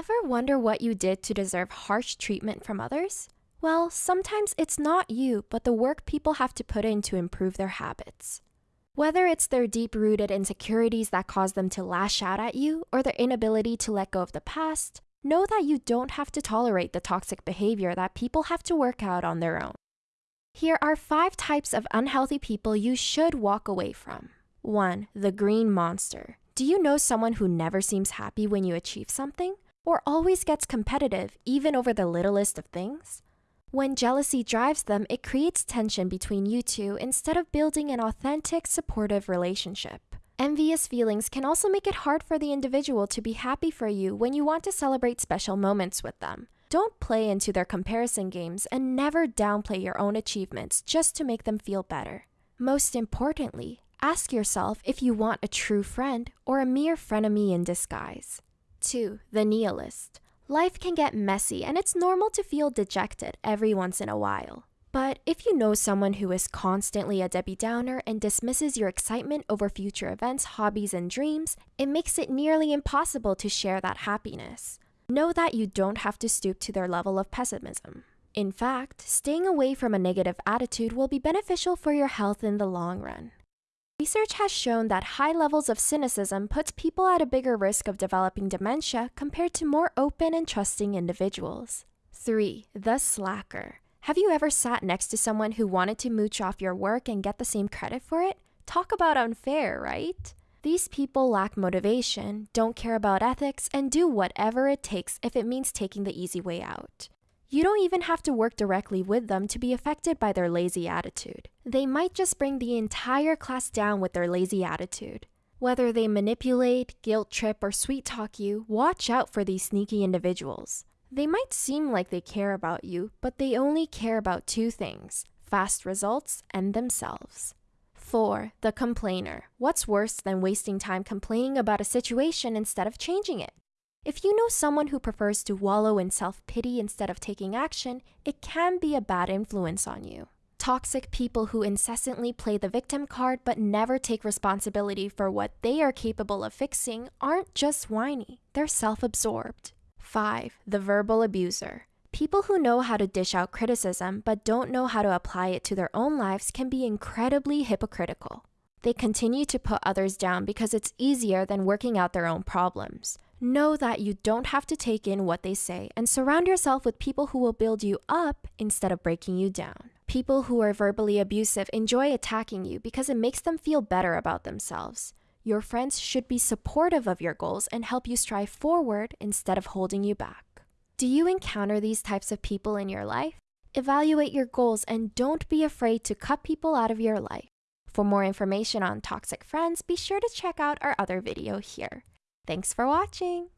Ever wonder what you did to deserve harsh treatment from others? Well, sometimes it's not you, but the work people have to put in to improve their habits. Whether it's their deep rooted insecurities that cause them to lash out at you or their inability to let go of the past, know that you don't have to tolerate the toxic behavior that people have to work out on their own. Here are five types of unhealthy people you should walk away from. 1. The green monster. Do you know someone who never seems happy when you achieve something? Or always gets competitive even over the littlest of things? When jealousy drives them, it creates tension between you two instead of building an authentic, supportive relationship. Envious feelings can also make it hard for the individual to be happy for you when you want to celebrate special moments with them. Don't play into their comparison games and never downplay your own achievements just to make them feel better. Most importantly, ask yourself if you want a true friend or a mere frenemy in disguise. 2. The nihilist. Life can get messy and it's normal to feel dejected every once in a while. But if you know someone who is constantly a Debbie Downer and dismisses your excitement over future events, hobbies, and dreams, it makes it nearly impossible to share that happiness. Know that you don't have to stoop to their level of pessimism. In fact, staying away from a negative attitude will be beneficial for your health in the long run. Research has shown that high levels of cynicism puts people at a bigger risk of developing dementia compared to more open and trusting individuals. 3. The slacker. Have you ever sat next to someone who wanted to mooch off your work and get the same credit for it? Talk about unfair, right? These people lack motivation, don't care about ethics, and do whatever it takes if it means taking the easy way out. You don't even have to work directly with them to be affected by their lazy attitude. They might just bring the entire class down with their lazy attitude. Whether they manipulate, guilt trip, or sweet talk you, watch out for these sneaky individuals. They might seem like they care about you, but they only care about two things fast results and themselves. 4. The complainer. What's worse than wasting time complaining about a situation instead of changing it? If you know someone who prefers to wallow in self pity instead of taking action, it can be a bad influence on you. Toxic people who incessantly play the victim card but never take responsibility for what they are capable of fixing aren't just whiny, they're self absorbed. 5. The verbal abuser. People who know how to dish out criticism but don't know how to apply it to their own lives can be incredibly hypocritical. They continue to put others down because it's easier than working out their own problems. Know that you don't have to take in what they say and surround yourself with people who will build you up instead of breaking you down. People who are verbally abusive enjoy attacking you because it makes them feel better about themselves. Your friends should be supportive of your goals and help you strive forward instead of holding you back. Do you encounter these types of people in your life? Evaluate your goals and don't be afraid to cut people out of your life. For more information on toxic friends, be sure to check out our other video here. Thanks for watching!